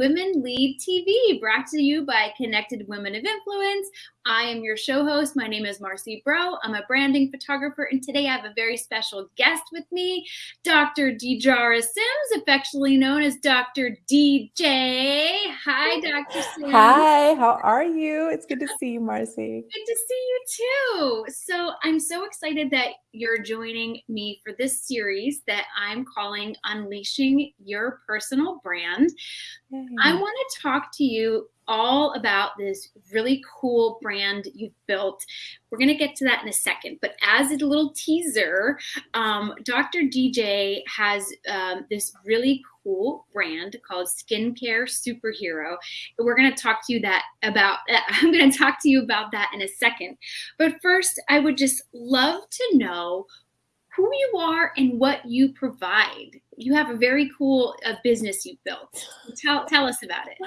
Women Lead TV, brought to you by Connected Women of Influence. I am your show host. My name is Marcy Bro. I'm a branding photographer, and today I have a very special guest with me, Dr. Dijara Sims, affectionately known as Dr. DJ. Hi, Dr. Sims. Hi, how are you? It's good to see you, Marcy. Good to see you too. So I'm so excited that you're joining me for this series that I'm calling Unleashing Your Personal Brand. I want to talk to you all about this really cool brand you've built. We're going to get to that in a second. But as a little teaser, um, Dr. DJ has um, this really cool brand called Skincare Superhero. We're going to talk to you that about. I'm going to talk to you about that in a second. But first, I would just love to know who you are and what you provide. You have a very cool uh, business you've built. Tell, tell us about it.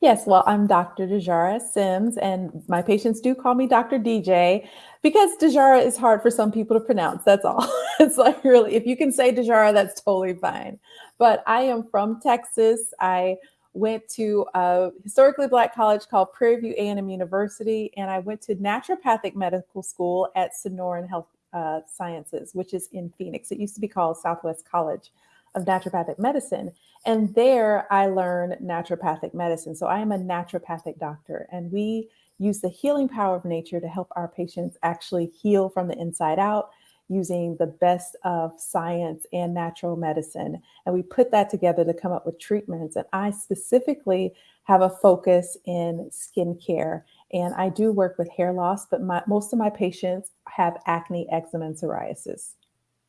Yes, well, I'm Dr. Dijara Sims, and my patients do call me Dr. DJ because Dijara is hard for some people to pronounce. That's all. it's like really, if you can say Dijara, that's totally fine. But I am from Texas. I went to a historically black college called Prairie View A&M University, and I went to naturopathic medical school at Sonoran Health uh, Sciences, which is in Phoenix. It used to be called Southwest College of Naturopathic Medicine. And there I learned naturopathic medicine. So I am a naturopathic doctor, and we use the healing power of nature to help our patients actually heal from the inside out using the best of science and natural medicine. And we put that together to come up with treatments. And I specifically have a focus in skincare. And I do work with hair loss, but my, most of my patients have acne, eczema, and psoriasis.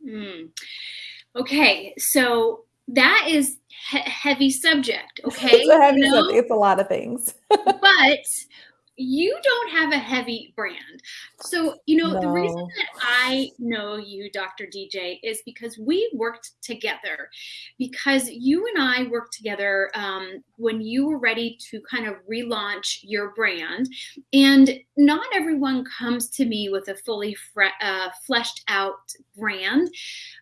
Mm. Okay, so that is he- heavy subject. Okay, it's a heavy you know? subject. It's a lot of things. but you don't have a heavy brand. So, you know, no. the reason that I know you, Dr. DJ, is because we worked together. Because you and I worked together um, when you were ready to kind of relaunch your brand. And not everyone comes to me with a fully fre- uh, fleshed out brand.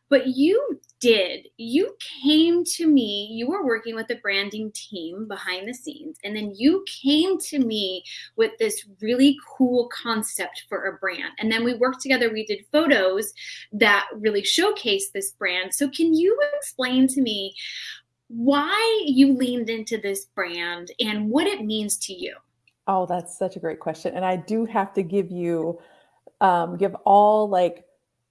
But you did. You came to me, you were working with the branding team behind the scenes, and then you came to me with this really cool concept for a brand. And then we worked together, we did photos that really showcase this brand. So, can you explain to me why you leaned into this brand and what it means to you? Oh, that's such a great question. And I do have to give you, um, give all like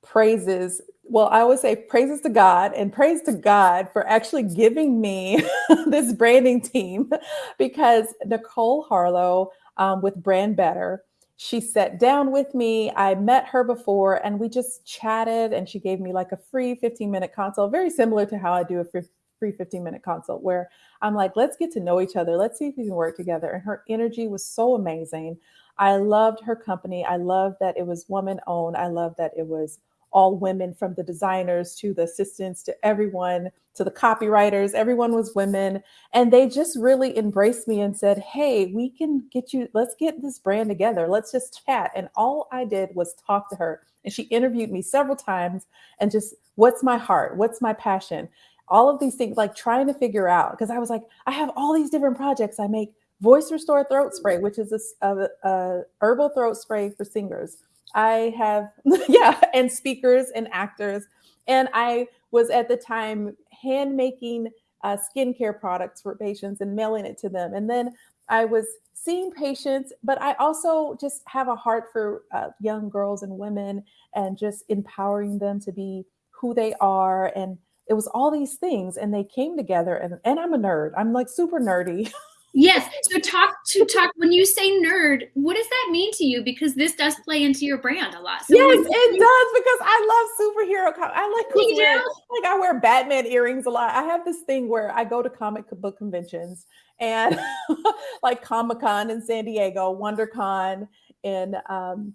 praises well, I always say praises to God and praise to God for actually giving me this branding team because Nicole Harlow um, with Brand Better, she sat down with me. I met her before and we just chatted and she gave me like a free 15 minute consult, very similar to how I do a free, free 15 minute consult where I'm like, let's get to know each other. Let's see if we can work together. And her energy was so amazing. I loved her company. I loved that it was woman owned. I loved that it was all women from the designers to the assistants to everyone to the copywriters everyone was women. And they just really embraced me and said hey we can get you let's get this brand together. Let's just chat. And all i did was talk to her. And she interviewed me several times and just what's my heart? What's my passion? All of these things like trying to figure out because i was like i have all these different projects. I make voice restore throat spray which is a, a, a herbal throat spray for singers I have, yeah, and speakers and actors. And I was at the time hand making uh, skincare products for patients and mailing it to them. And then I was seeing patients, but I also just have a heart for uh, young girls and women and just empowering them to be who they are. And it was all these things, and they came together. And, and I'm a nerd, I'm like super nerdy. Yes. So talk to talk when you say nerd, what does that mean to you? Because this does play into your brand a lot. So yes, it does because I love superhero. I like wear, like I wear Batman earrings a lot. I have this thing where I go to comic book conventions and like Comic Con in San Diego, WonderCon in um,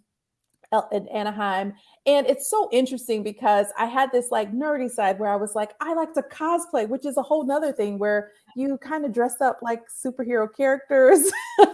in Anaheim. And it's so interesting because I had this like nerdy side where I was like, I like to cosplay, which is a whole nother thing where you kind of dress up like superhero characters. and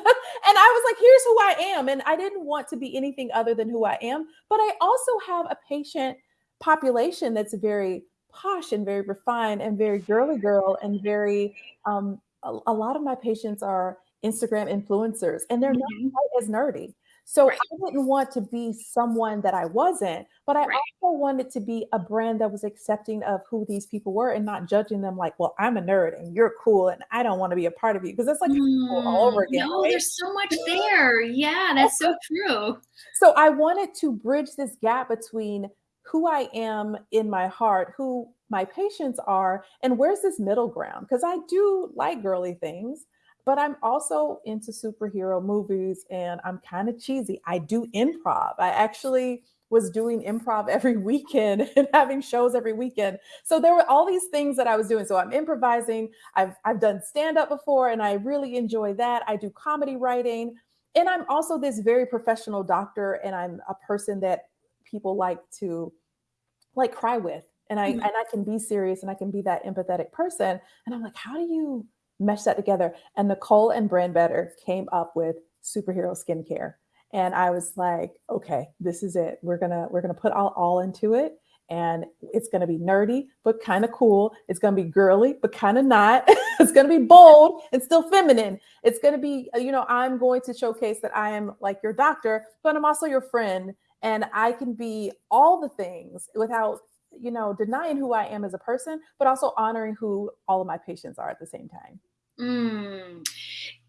I was like, here's who I am. And I didn't want to be anything other than who I am. But I also have a patient population that's very posh and very refined and very girly girl and very um, a, a lot of my patients are Instagram influencers and they're mm-hmm. not quite as nerdy. So right. I didn't want to be someone that I wasn't, but I right. also wanted to be a brand that was accepting of who these people were and not judging them like, well, I'm a nerd and you're cool and I don't want to be a part of you because it's like mm, all over again. No, right? there's so much there. Yeah, that's so true. So I wanted to bridge this gap between who I am in my heart, who my patients are, and where's this middle ground? Because I do like girly things, but I'm also into superhero movies and I'm kind of cheesy. I do improv. I actually was doing improv every weekend and having shows every weekend. So there were all these things that I was doing. So I'm improvising. I've I've done stand up before and I really enjoy that. I do comedy writing. And I'm also this very professional doctor and I'm a person that people like to like cry with. And I mm-hmm. and I can be serious and I can be that empathetic person. And I'm like, how do you mesh that together. And Nicole and Brand Better came up with superhero skincare. And I was like, okay, this is it. We're gonna we're gonna put all, all into it. And it's gonna be nerdy, but kind of cool. It's gonna be girly, but kind of not. it's gonna be bold and still feminine. It's gonna be, uh, you know, I'm going to showcase that I am like your doctor, but I'm also your friend. And I can be all the things without you know, denying who I am as a person, but also honoring who all of my patients are at the same time. Mm.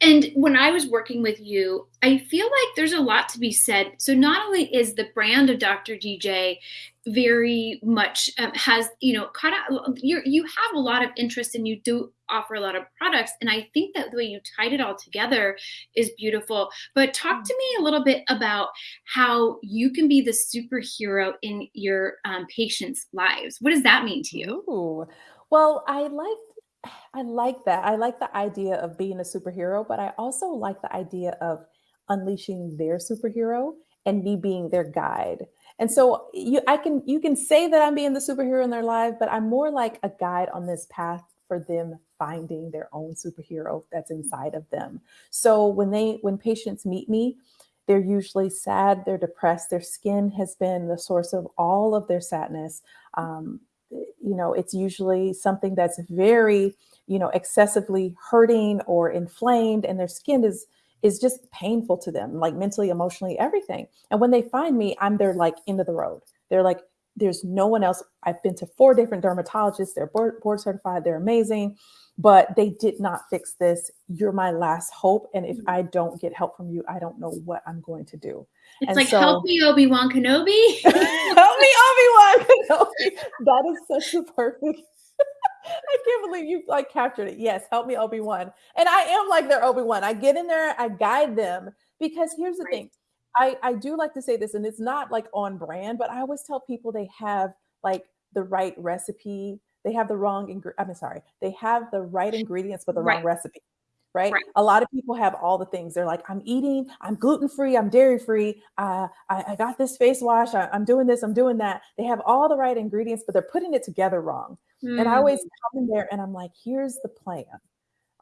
And when I was working with you, I feel like there's a lot to be said. So not only is the brand of Dr. DJ very much um, has you know caught out, you you have a lot of interest and you do offer a lot of products, and I think that the way you tied it all together is beautiful. But talk to me a little bit about how you can be the superhero in your um, patients' lives. What does that mean to you? Ooh. Well, I like I like that. I like the idea of being a superhero, but I also like the idea of unleashing their superhero and me being their guide. And so you I can you can say that I'm being the superhero in their life, but I'm more like a guide on this path for them finding their own superhero that's inside of them. So when they when patients meet me, they're usually sad, they're depressed, their skin has been the source of all of their sadness. Um, you know, it's usually something that's very, you know, excessively hurting or inflamed, and their skin is is just painful to them, like mentally, emotionally, everything. And when they find me, I'm their like end of the road. They're like, there's no one else. I've been to four different dermatologists. They're board, board certified. They're amazing, but they did not fix this. You're my last hope. And if mm-hmm. I don't get help from you, I don't know what I'm going to do. It's and like so, help me, Obi Wan Kenobi. help me, Obi Wan Kenobi. That is such a perfect. I can't believe you like captured it. Yes, help me, Obi Wan. And I am like their Obi Wan. I get in there, I guide them because here's the right. thing. I I do like to say this, and it's not like on brand, but I always tell people they have like the right recipe. They have the wrong. Ing- I'm sorry. They have the right ingredients, but the right. wrong recipe right? right? A lot of people have all the things. They're like, I'm eating, I'm gluten free, I'm dairy free. Uh, I, I, got this face wash, I, am doing this, I'm doing that. They have all the right ingredients, but they're putting it together wrong. Mm. And I always mm. come in there and I'm like, here's the plan.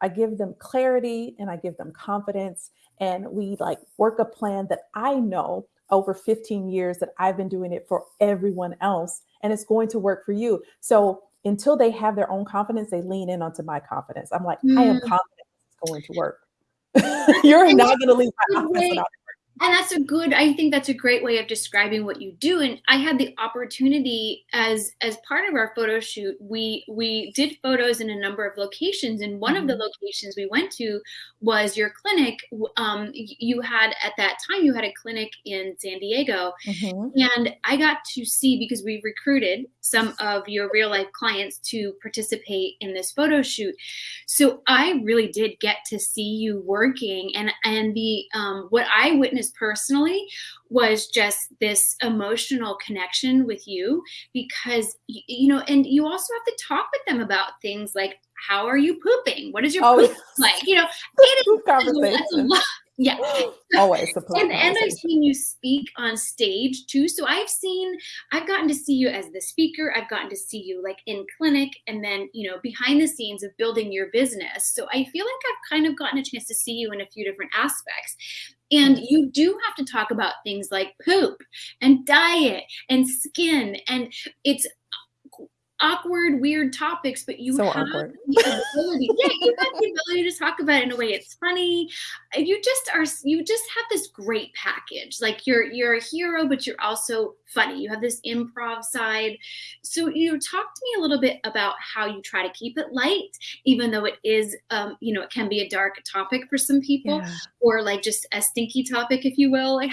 I give them clarity and I give them confidence. And we like work a plan that I know over 15 years that I've been doing it for everyone else. And it's going to work for you. So until they have their own confidence, they lean in onto my confidence. I'm like, mm. I am confident it's going to work. You're not going to leave my without and that's a good i think that's a great way of describing what you do and i had the opportunity as as part of our photo shoot we we did photos in a number of locations and one mm-hmm. of the mm-hmm. locations we went to was your clinic um, you had at that time you had a clinic in san diego mm-hmm. and i got to see because we recruited some of your real life clients to participate in this photo shoot so i really did get to see you working and and the um, what i witnessed personally was just this emotional connection with you because you know and you also have to talk with them about things like how are you pooping? What is your oh, poop like? You know it is, that's a lot. yeah. Always and, and i've seen you speak on stage too. So i've seen i've gotten to see you as the speaker. I've gotten to see you like in clinic and then you know behind the scenes of building your business. So i feel like i've kind of gotten a chance to see you in a few different aspects and you do have to talk about things like poop and diet and skin. And it's awkward, weird topics, but you so have awkward. the ability. yeah, you have the ability to talk about it in a way it's funny. You just are. You just have this great package. Like you're you're a hero, but you're also funny. You have this improv side. So you know, talk to me a little bit about how you try to keep it light, even though it is, um, you know, it can be a dark topic for some people, yeah. or like just a stinky topic, if you will. Like,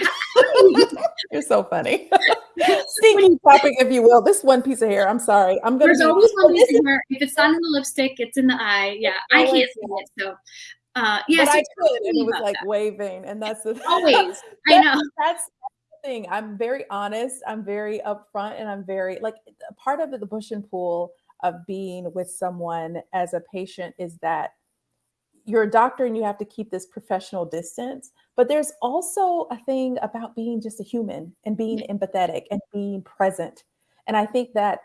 you're so funny. stinky topic, if you will. This one piece of hair. I'm sorry. I'm gonna. There's be, always one piece of hair. If it's not in the lipstick, it's in the eye. Yeah, I can't see it. So. Uh, yeah, so I could, and it was like that. waving, and that's the always. I know that's the thing. I'm very honest. I'm very upfront, and I'm very like part of the push and pull of being with someone as a patient is that you're a doctor and you have to keep this professional distance. But there's also a thing about being just a human and being empathetic and being present. And I think that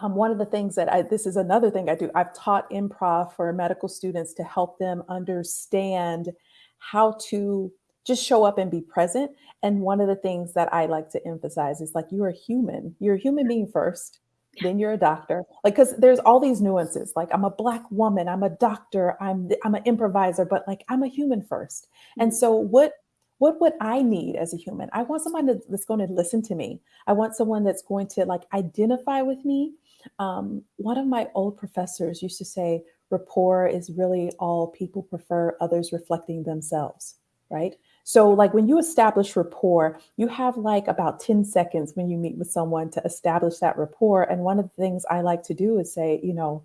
um, one of the things that I, this is another thing I do, I've taught improv for medical students to help them understand how to just show up and be present. And one of the things that I like to emphasize is like, you're a human, you're a human being first then you're a doctor. Like because there's all these nuances. Like i'm a black woman i'm a doctor i'm i'm an improviser but like i'm a human 1st mm-hmm. and so what what would i need as a human? I want someone that's going to listen to me. I want someone that's going to like identify with me. Um, one of my old professors used to say rapport is really all people prefer others reflecting themselves right so, like when you establish rapport, you have like about 10 seconds when you meet with someone to establish that rapport. And one of the things I like to do is say, you know,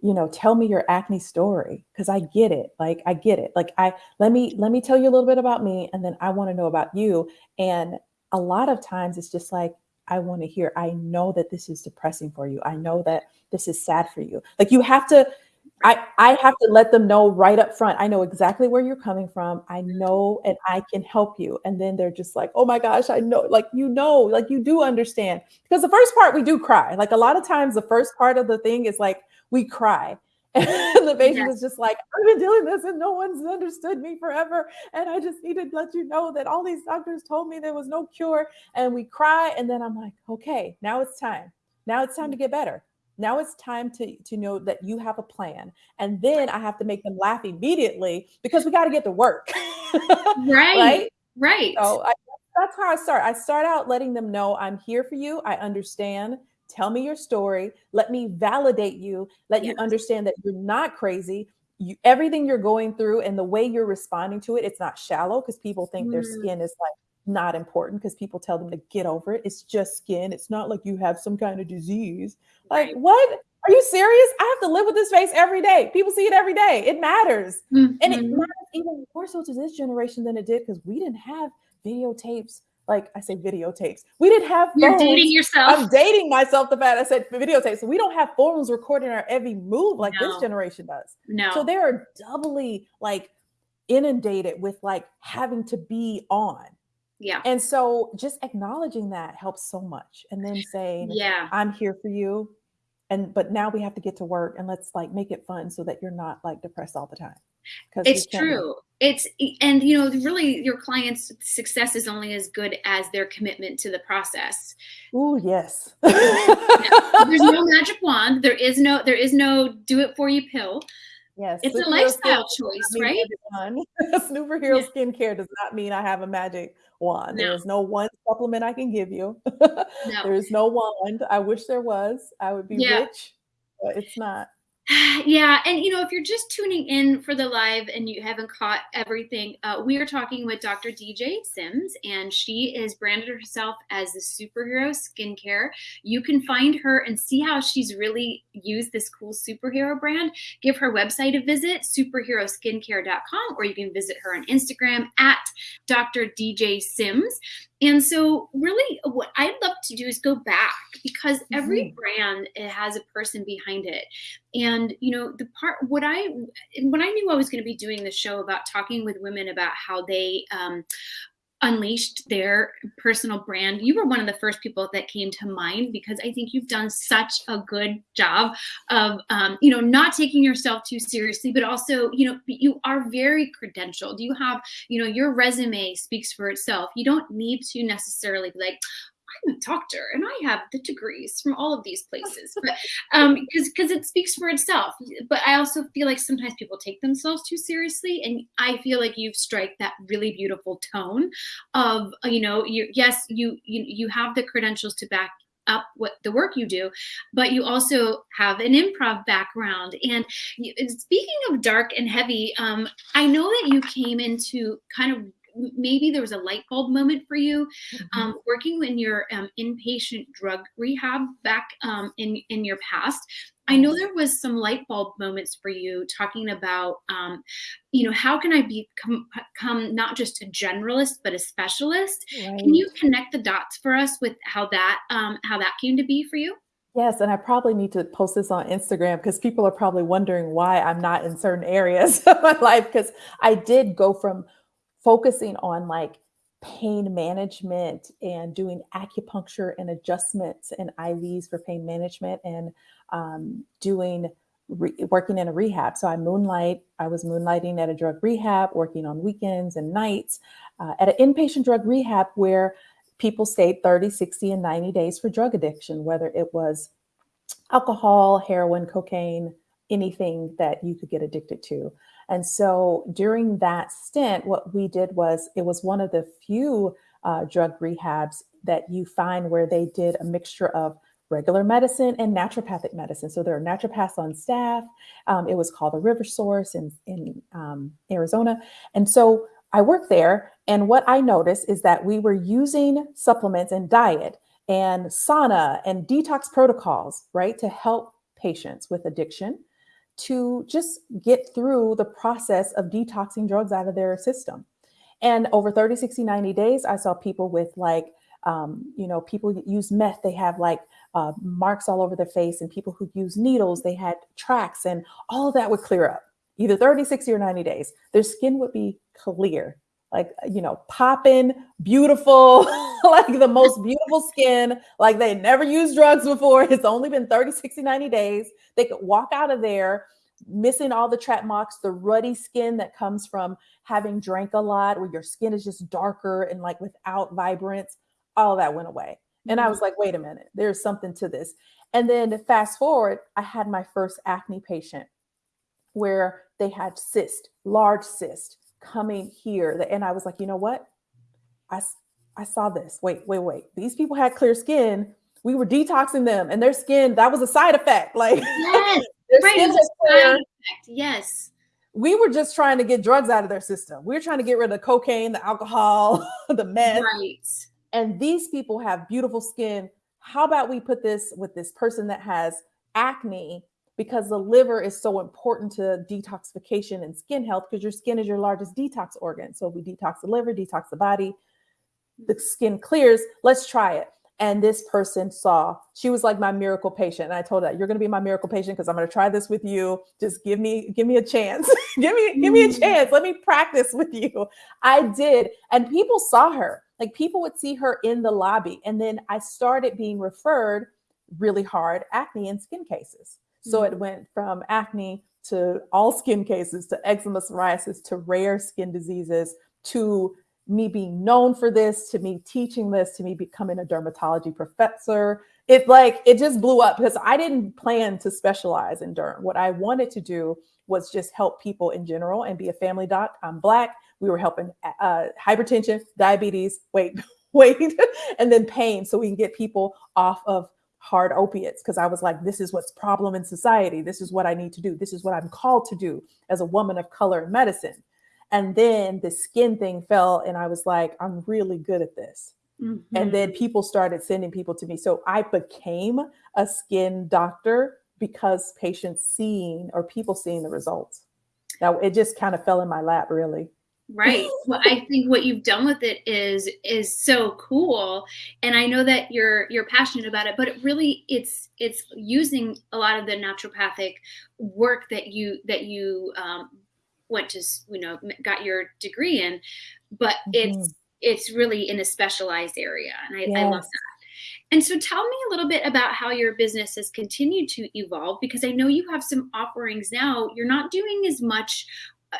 you know, tell me your acne story because I get it. Like I get it. Like I let me let me tell you a little bit about me and then I want to know about you. And a lot of times it's just like I want to hear I know that this is depressing for you. I know that this is sad for you. Like you have to I, I have to let them know right up front. I know exactly where you're coming from. I know and I can help you. And then they're just like, oh my gosh, I know, like, you know, like you do understand. Because the first part we do cry. Like a lot of times the first part of the thing is like we cry. And the patient is just like, I've been doing this and no one's understood me forever. And I just need to let you know that all these doctors told me there was no cure. And we cry. And then I'm like, okay, now it's time. Now it's time to mm. get better. Now it's time to, to know that you have a plan. And then I have to make them laugh immediately because we got to get to work. right. Right. Right. So I, that's how I start. I start out letting them know I'm here for you. I understand. Tell me your story. Let me validate you. Let yes. you understand that you're not crazy. You, everything you're going through and the way you're responding to it, it's not shallow because people think mm. their skin is like not important because people tell them to get over it. It's just skin. It's not like you have some kind of disease. Like, right. what? Are you serious? I have to live with this face every day. People see it every day. It matters. Mm-hmm. And it mm-hmm. matters even more so to this generation than it did because we didn't have videotapes. Like I say, videotapes. We didn't have. You're phones. dating yourself. I'm dating myself. The fact I said videotapes. So we don't have phones recording our every move like no. this generation does. No. So they are doubly like inundated with like having to be on. Yeah. And so just acknowledging that helps so much. And then saying, Yeah, I'm here for you. And but now we have to get to work and let's like make it fun so that you're not like depressed all the time. Because it's true. It's and you know, really your client's success is only as good as their commitment to the process. Oh yes. There's no magic wand. There is no there is no do it for you pill. Yes, it's a lifestyle choice, right? Superhero yeah. skincare does not mean I have a magic wand. No. There is no one supplement I can give you. no. There is no wand. I wish there was. I would be yeah. rich, but it's not. Yeah, and you know, if you're just tuning in for the live and you haven't caught everything, uh, we are talking with Dr. DJ Sims, and she is branded herself as the superhero skincare. You can find her and see how she's really used this cool superhero brand. Give her website a visit, superheroskincare.com, or you can visit her on Instagram at Dr. DJ Sims. And so, really, what I'd love to do is go back because every mm-hmm. brand has a person behind it. And you know, the part what I when I knew I was going to be doing the show about talking with women about how they um, unleashed their personal brand. You were one of the first people that came to mind because i think you've done such a good job of um, you know not taking yourself too seriously but also you know you are very credentialed. You have you know your resume speaks for itself. You don't need to necessarily be like I'm a doctor and I have the degrees from all of these places, but um, because because it speaks for itself. But I also feel like sometimes people take themselves too seriously, and I feel like you've strike that really beautiful tone of you know, you yes, you you you have the credentials to back up what the work you do, but you also have an improv background. And speaking of dark and heavy, um, I know that you came into kind of maybe there was a light bulb moment for you mm-hmm. um, working in your um, inpatient drug rehab back um, in in your past I know there was some light bulb moments for you talking about, um, you know, how can I become, become not just a generalist but a specialist? Right. Can you connect the dots for us with how that um, how that came to be for you? Yes, and I probably need to post this on Instagram because people are probably wondering why I'm not in certain areas of my life because I did go from focusing on like pain management and doing acupuncture and adjustments and IVs for pain management and um, doing working in a rehab. So I moonlight. I was moonlighting at a drug rehab, working on weekends and nights uh, at an inpatient drug rehab where people stayed 30, 60, and 90 days for drug addiction, whether it was alcohol, heroin, cocaine, anything that you could get addicted to. And so during that stint, what we did was it was one of the few uh, drug rehabs that you find where they did a mixture of regular medicine and naturopathic medicine. So there are naturopaths on staff. Um, it was called the River Source in, in um, Arizona. And so I worked there. And what I noticed is that we were using supplements and diet and sauna and detox protocols, right, to help patients with addiction to just get through the process of detoxing drugs out of their system. And over 30, 60, 90 days, I saw people with like, um, you know, people use meth, they have like uh, marks all over their face, and people who use needles, they had tracks, and all of that would clear up either 30, 60, or 90 days. Their skin would be clear, like, you know, popping, beautiful, like the most beautiful skin, like they never used drugs before. It's only been 30, 60, 90 days. They could walk out of there missing all the trap marks, the ruddy skin that comes from having drank a lot, where your skin is just darker and like without vibrance, all that went away. And I mm-hmm. was like, wait a minute, there's something to this. And then fast forward, I had my first acne patient where they had cyst, large cyst coming here. And I was like, you know what? I, I saw this. Wait, wait, wait. These people had clear skin. We were detoxing them and their skin, that was a side effect. Like yes, their right, skin was clear. Yes. We were just trying to get drugs out of their system. We were trying to get rid of the cocaine, the alcohol, the meth. Right and these people have beautiful skin. How about we put this with this person that has acne because the liver is so important to detoxification and skin health because your skin is your largest detox organ. So if we detox the liver, detox the body, the skin clears. Let's try it. And this person saw, she was like my miracle patient. And I told her, you're going to be my miracle patient because I'm going to try this with you. Just give me, give me a chance. give me, give me a mm. chance. Let me practice with you. I did. And people saw her. Like people would see her in the lobby. And then I started being referred really hard acne and skin cases. So mm-hmm. it went from acne to all skin cases to eczema, psoriasis to rare skin diseases to me being known for this, to me teaching this, to me becoming a dermatology professor. It like it just blew up because I didn't plan to specialize in derm. What I wanted to do was just help people in general and be a family doc. I'm black. We were helping uh, hypertension, diabetes, wait, wait, and then pain so we can get people off of hard opiates because I was like, this is what's problem in society. This is what I need to do. This is what I'm called to do as a woman of color in medicine. And then the skin thing fell, and I was like, I'm really good at this. Mm-hmm. And then people started sending people to me. So I became a skin doctor because patients seeing or people seeing the results. Now it just kind of fell in my lap, really right well i think what you've done with it is is so cool and i know that you're you're passionate about it but it really it's it's using a lot of the naturopathic work that you that you um, went to you know got your degree in but mm-hmm. it's it's really in a specialized area and I, yes. I love that and so tell me a little bit about how your business has continued to evolve because I know you have some offerings now. You're not doing as much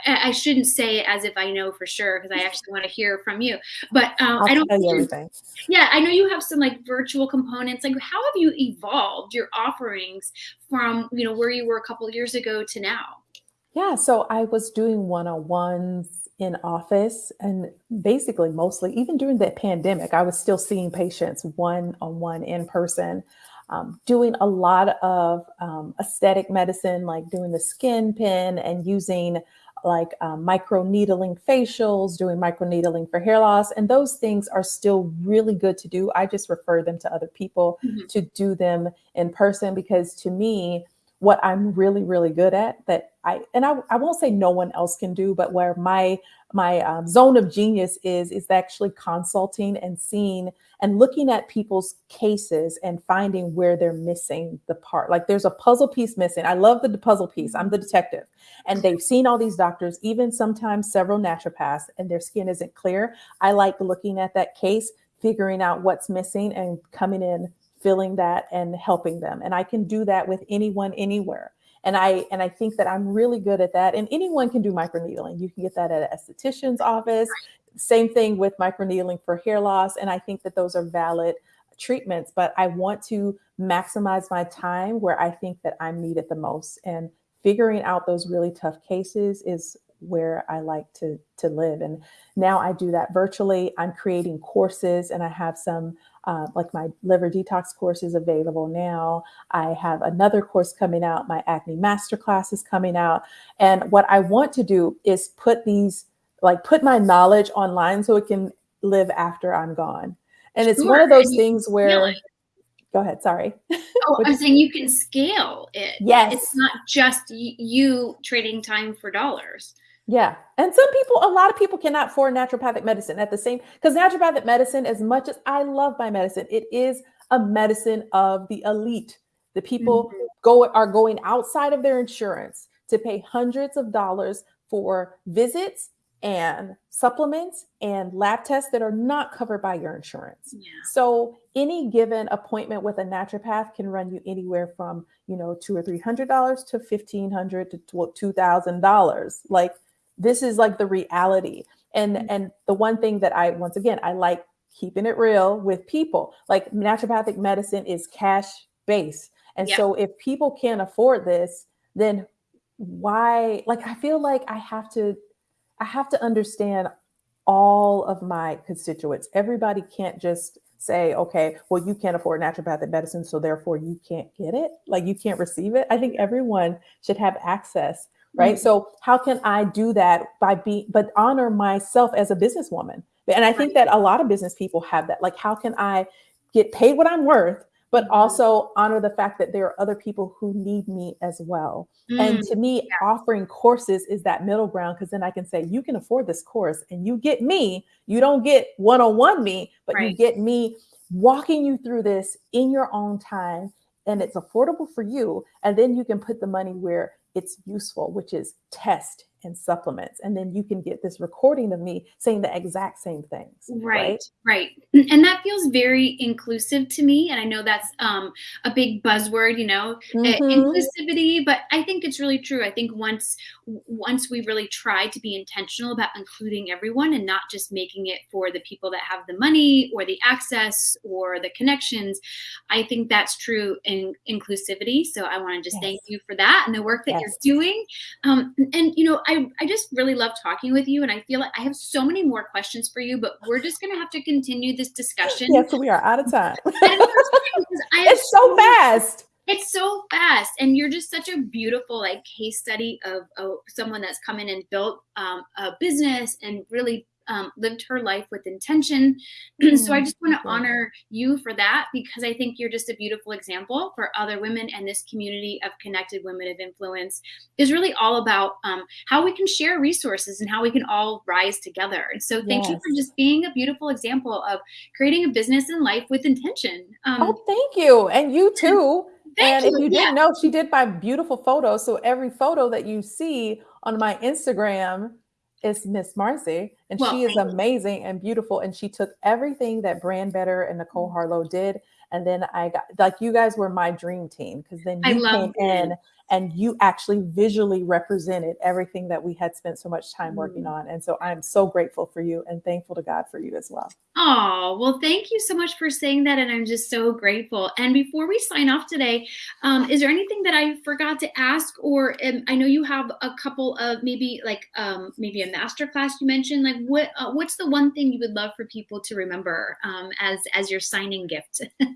I shouldn't say it as if I know for sure because I actually want to hear from you. But um, I don't everything. Yeah, I know you have some like virtual components. Like, how have you evolved your offerings from you know where you were a couple years ago to now? Yeah, so I was doing one-on-ones in office and basically mostly even during the pandemic, I was still seeing patients one-on-one in person um, doing a lot of um, aesthetic medicine, like doing the SkinPen and using like um, micro needling facials, doing micro needling for hair loss. And those things are still really good to do. I just refer them to other people mm-hmm. to do them in person because to me, what I'm really, really good at that I, and I, I won't say no one else can do, but where my my um, zone of genius is is actually consulting and seeing and looking at people's cases and finding where they're missing the part. Like there's a puzzle piece missing. I love the puzzle piece. I'm the detective. And they've seen all these doctors even sometimes several naturopaths and their skin isn't clear. I like looking at that case figuring out what's missing and coming in filling that and helping them. And i can do that with anyone anywhere and I and I think that I'm really good at that. And anyone can do microneedling. You can get that at an esthetician's office. Same thing with microneedling for hair loss. And I think that those are valid treatments, but I want to maximize my time where I think that I'm needed the most. And figuring out those really tough cases is where I like to to live. And now I do that virtually. I'm creating courses and I have some uh, like my liver detox course is available now. I have another course coming out. My acne masterclass is coming out. And what I want to do is put these, like put my knowledge online so it can live after I'm gone. And it's sure. one of those things where, go ahead, sorry. Oh, I'm saying you can scale it. Yes. It's not just you trading time for dollars. Yeah. And some people, a lot of people cannot afford naturopathic medicine at the same, because naturopathic medicine, as much as I love my medicine, it is a medicine of the elite. The people mm-hmm. go are going outside of their insurance to pay hundreds of dollars for visits and supplements and lab tests that are not covered by your insurance. Yeah. So any given appointment with a naturopath can run you anywhere from, you know, two or three hundred dollars to fifteen hundred to two thousand dollars. Like this is like the reality. And mm-hmm. and the one thing that i once again i like keeping it real with people. Like naturopathic medicine is cash based and so if people can't afford this then why like i feel like i have to i have to understand all of my constituents. Everybody can't just say okay well you can't afford naturopathic medicine so therefore you can't get it. Like you can't receive it. I think everyone should have access right mm-hmm. so how can i do that by being but honor myself as a businesswoman and i think that a lot of business people have that like how can i get paid what i'm worth but mm-hmm. also honor the fact that there are other people who need me as well mm-hmm. and to me yeah. offering courses is that middle ground because then i can say you can afford this course and you get me you don't get one-on-one me but right. you get me walking you through this in your own time and it's affordable for you and then you can put the money where it's useful, which is test and supplements. And then you can get this recording of me saying the exact same things. Right, right. right. And that feels very inclusive to me. And I know that's um, a big buzzword, you know, uh, mm-hmm. inclusivity, but I think it's really true. I think once once we really try to be intentional about including everyone and not just making it for the people that have the money or the access or the connections, I think that's true in inclusivity. So I want to just yes. thank you for that and the work that yes. you're doing. Um, and you know, I I just really love talking with you, and I feel like I have so many more questions for you, but we're just going to have to continue this discussion. Yes, we are out of time. it's so fast. It's so fast, and you're just such a beautiful like case study of, of someone that's come in and built um, a business and really um, lived her life with intention. Mm-hmm. so I just want to honor you for that because I think you're just a beautiful example for other women and this community of connected women of influence is really all about um, how we can share resources and how we can all rise together. And so thank yes. you for just being a beautiful example of creating a business and life with intention. Um, oh, thank you. And you too. and you. if you didn't know, she did my beautiful photos. So every photo that you see on my Instagram is Miss Marcy, and well, she is amazing and beautiful. And she took everything that Brand Better and Nicole mm-hmm. Harlow did, and then I got like you guys were my dream team because then you came in and you actually visually represented everything that we had spent so much time working mm. on. And so I'm so grateful for you and thankful to God for you as well. Oh, well, thank you so much for saying that. And I'm just so grateful. And before we sign off today, um, is there anything that I forgot to ask? Or um, I know you have a couple of maybe like um, maybe a master class you mentioned. Like what uh, what's the one thing you would love for people to remember um, as as your signing gift?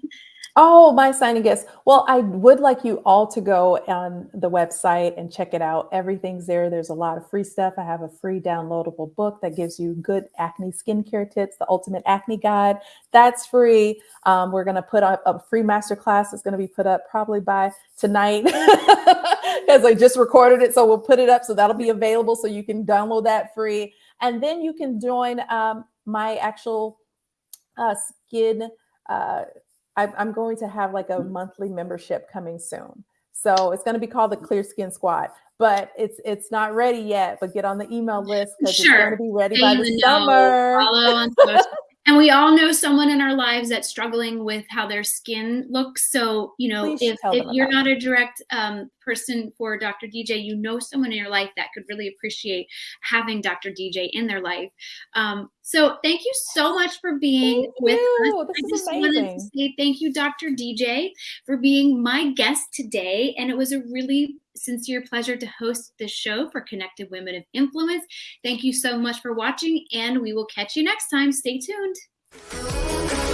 Oh, my signing gifts. Well, I would like you all to go on the website and check it out. Everything's there. There's a lot of free stuff. I have a free downloadable book that gives you good acne skincare tips, the ultimate acne guide. That's free. Um, we're going to put up a free masterclass. It's going to be put up probably by tonight because I just recorded it. So we'll put it up. So that'll be available. So you can download that free. And then you can join um, my actual uh, skin uh, I'm going to have like a mm. monthly membership coming soon. So it's going to be called the Clear Skin Squad, but it's it's not ready yet. But get on the email list because sure. it's going to be ready by the summer. and we all know someone in our lives that's struggling with how their skin looks. So you know, Please if, if you're not a direct um, person for Dr. DJ, you know someone in your life that could really appreciate having Dr. DJ in their life. Um, so thank you so much for being thank with you. us. This I just amazing. wanted to say thank you, Dr. DJ, for being my guest today. And it was a really sincere pleasure to host this show for Connected Women of Influence. Thank you so much for watching, and we will catch you next time. Stay tuned.